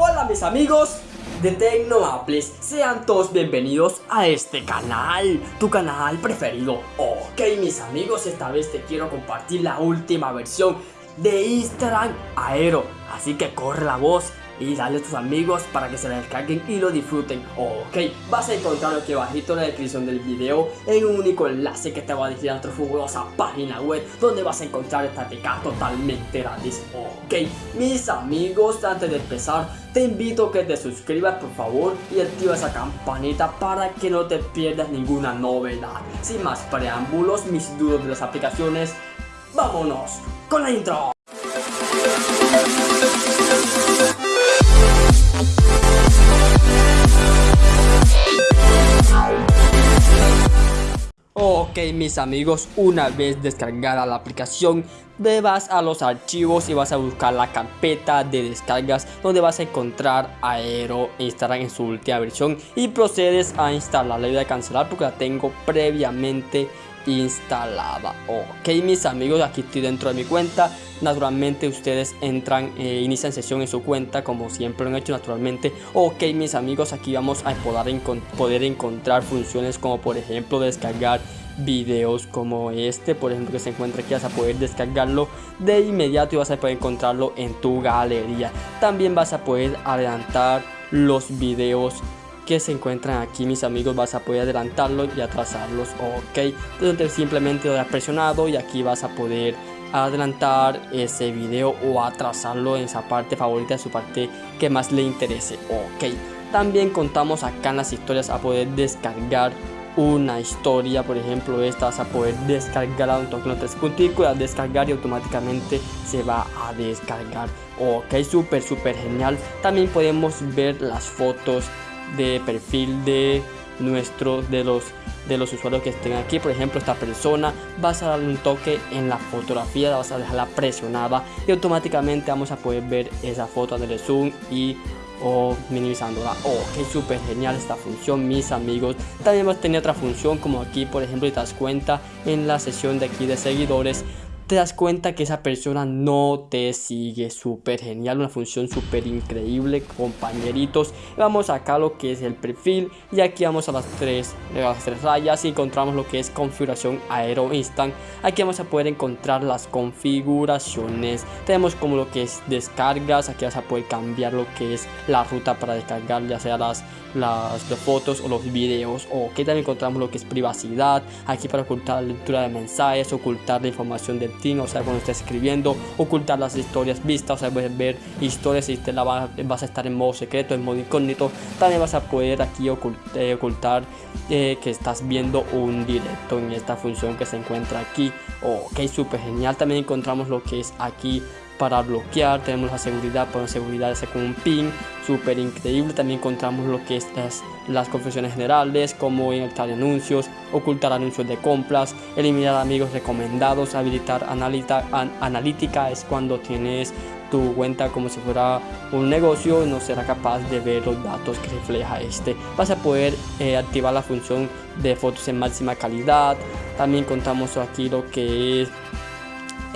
Hola mis amigos de Tecnoapples, sean todos bienvenidos a este canal, tu canal preferido. Ok mis amigos, esta vez te quiero compartir la última versión de Instagram Aero, así que corre la voz y dale a tus amigos para que se la descarguen y lo disfruten. Ok, vas a encontrarlo aquí abajito en la descripción del video en un único enlace que te va a dirigir a nuestra fabulosa página web donde vas a encontrar esta teca totalmente gratis. Ok, mis amigos, antes de empezar, te invito a que te suscribas por favor y activa esa campanita para que no te pierdas ninguna novedad. Sin más preámbulos, mis dudas de las aplicaciones, vámonos con la intro. Mis amigos, una vez descargada la aplicación, te vas a los archivos y vas a buscar la carpeta de descargas donde vas a encontrar Aero Instagram en su última versión y procedes a instalarla y a cancelar porque la tengo previamente instalada ok mis amigos aquí estoy dentro de mi cuenta. Naturalmente ustedes entran e inician sesión en su cuenta como siempre lo han hecho naturalmente. Ok mis amigos aquí vamos a poder, poder encontrar funciones como por ejemplo descargar videos como este. Por ejemplo que se encuentra aquí vas a poder descargarlo. De inmediato y vas a poder encontrarlo en tu galería. También vas a poder adelantar los videos que se encuentran aquí mis amigos vas a poder adelantarlos y atrasarlos ok. Entonces simplemente lo has presionado y aquí vas a poder adelantar ese video o atrasarlo en esa parte favorita de su parte que más le interese ok. También contamos acá en las historias a poder descargar una historia por ejemplo esta vas a poder descargar a un toque tres punticos a descargar y automáticamente se va a descargar ok. Súper súper genial. También podemos ver las fotos de perfil de nuestro de los de los usuarios que estén aquí. Por ejemplo esta persona vas a darle un toque en la fotografía vas a dejarla presionada y automáticamente vamos a poder ver esa foto de zoom y o minimizándola. Oh que súper genial esta función mis amigos. También a tener otra función como aquí por ejemplo y te das cuenta en la sesión de aquí de seguidores te das cuenta que esa persona no te sigue súper genial una función súper increíble compañeritos. Vamos acá a lo que es el perfil y aquí vamos a las tres, las tres rayas y encontramos lo que es configuración aero instant. Aquí vamos a poder encontrar las configuraciones. Tenemos como lo que es descargas aquí vas a poder cambiar lo que es la ruta para descargar ya sea las las, fotos o los videos o que también encontramos lo que es privacidad. Aquí para ocultar la lectura de mensajes ocultar la información del o sea cuando estés escribiendo ocultar las historias vistas o sea puedes ver historias y te la vas, a estar en modo secreto en modo incógnito. También vas a poder aquí eh, ocultar eh, que estás viendo un directo en esta función que se encuentra aquí. Ok súper genial. También encontramos lo que es aquí para bloquear tenemos la seguridad por seguridad con un pin súper increíble. También encontramos lo que es las, confesiones generales como editar anuncios ocultar anuncios de compras eliminar amigos recomendados habilitar analítica es cuando tienes tu cuenta como si fuera un negocio no será capaz de ver los datos que refleja este. Vas a poder eh, activar la función de fotos en máxima calidad. También contamos aquí lo que es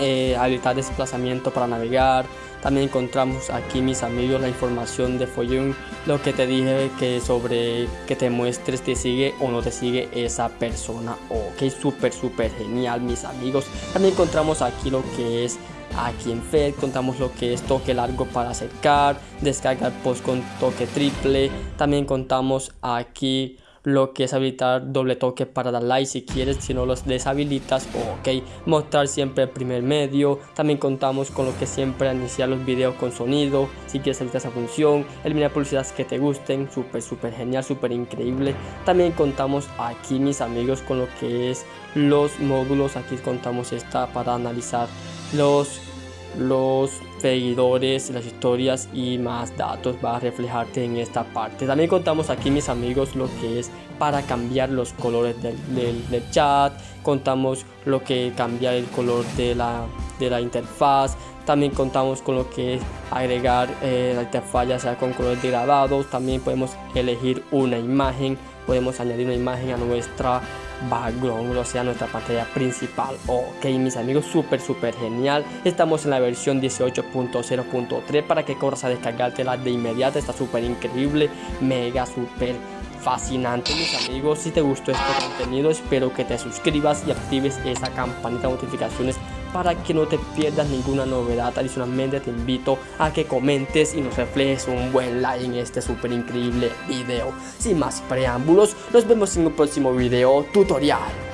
eh, habilitar desplazamiento para navegar. También encontramos aquí mis amigos la información de Follón lo que te dije que sobre que te muestres te sigue o no te sigue esa persona. Ok súper súper genial mis amigos. También encontramos aquí lo que es aquí en Fed contamos lo que es toque largo para acercar descargar post con toque triple. También contamos aquí lo que es habilitar doble toque para dar like si quieres, si no los deshabilitas, ok, mostrar siempre el primer medio, también contamos con lo que siempre iniciar los videos con sonido, si quieres habilitar esa función, eliminar publicidades que te gusten, súper súper genial, súper increíble, también contamos aquí mis amigos con lo que es los módulos, aquí contamos esta para analizar los los seguidores, las historias y más datos va a reflejarte en esta parte. También contamos aquí mis amigos lo que es para cambiar los colores del, del, chat, contamos lo que cambiar el color de la, de la interfaz, también contamos con lo que es agregar eh, la interfaz ya sea con colores degradados, también podemos elegir una imagen, podemos añadir una imagen a nuestra background, o sea nuestra pantalla principal. Ok mis amigos, súper súper genial. Estamos en la versión 18.0.3 para que corras a descargártela de inmediato. Está súper increíble, mega súper fascinante mis amigos si te gustó este contenido espero que te suscribas y actives esa campanita de notificaciones para que no te pierdas ninguna novedad. Adicionalmente te invito a que comentes y nos reflejes un buen like en este súper increíble video. Sin más preámbulos nos vemos en un próximo video tutorial